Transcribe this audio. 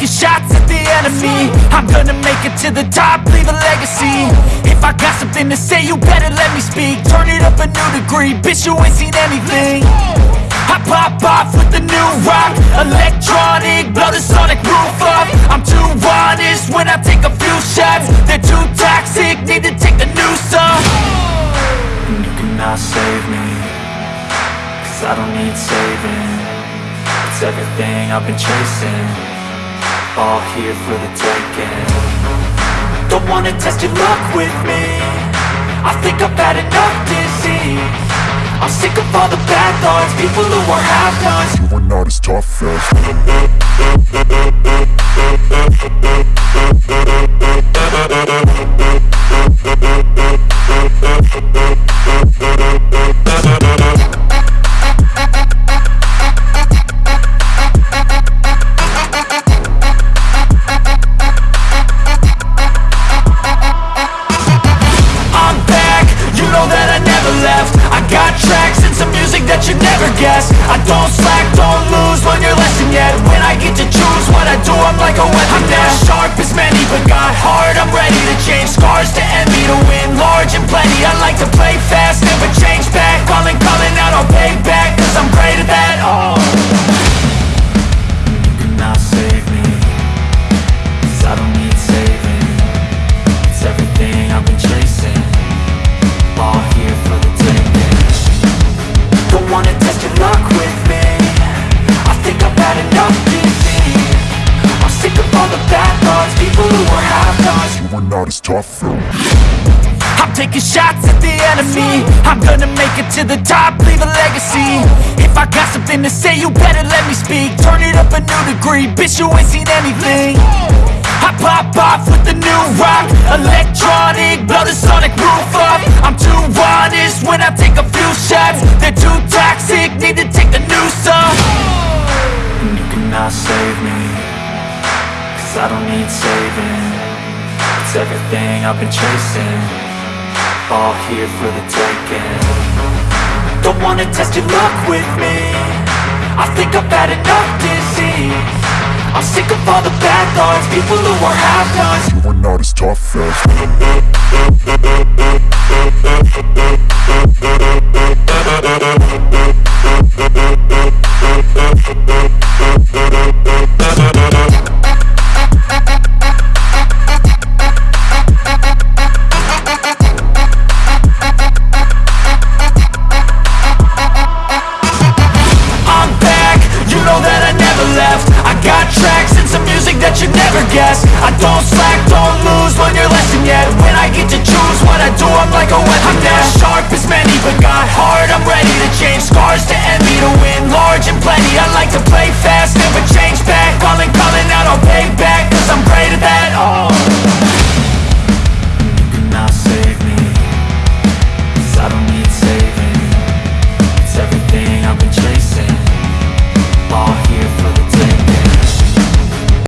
shots at the enemy. I'm gonna make it to the top, leave a legacy. If I got something to say, you better let me speak. Turn it up a new degree, bitch you ain't seen anything. I pop off with the new rock Electronic, blow the sonic roof up. I'm too honest when I take a few shots. They're too toxic, need to take the new off And you cannot save me Cause I don't need saving. It's everything I've been chasing All here for the taking. Don't wanna test your luck with me. I think I've had enough disease. I'm sick of all the bad thoughts. People who are half-nots You are not as tough as guess. I don't slack, don't lose, learn your lesson yet. When I get to choose what I do, I'm like a weapon. I'm not sharp as many, but got heart I'm ready as tough. I'm taking shots at the enemy. I'm gonna make it to the top, leave a legacy. If I got something to say, you better let me speak. Turn it up a new degree, bitch you ain't seen anything. I pop off with the new rock Electronic, blow the sonic roof up. I'm too honest when I take a few shots. They're too toxic, need to take the new song And you cannot save me Cause I don't need saving It's everything I've been chasing. All here for the taking. Don't wanna test your luck with me. I think I've had enough disease. I'm sick of all the bad thoughts. People who are half-nots You are not as tough as that you never guess. I don't slack, don't lose, learn your lesson yet. When I get to choose what I do, I'm like a weapon. I'm not sharp as many, but got heart I'm ready to change